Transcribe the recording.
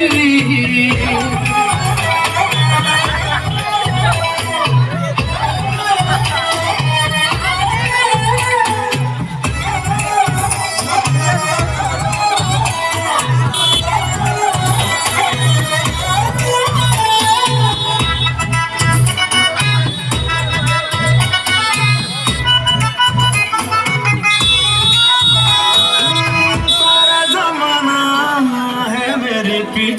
Hey. bitch.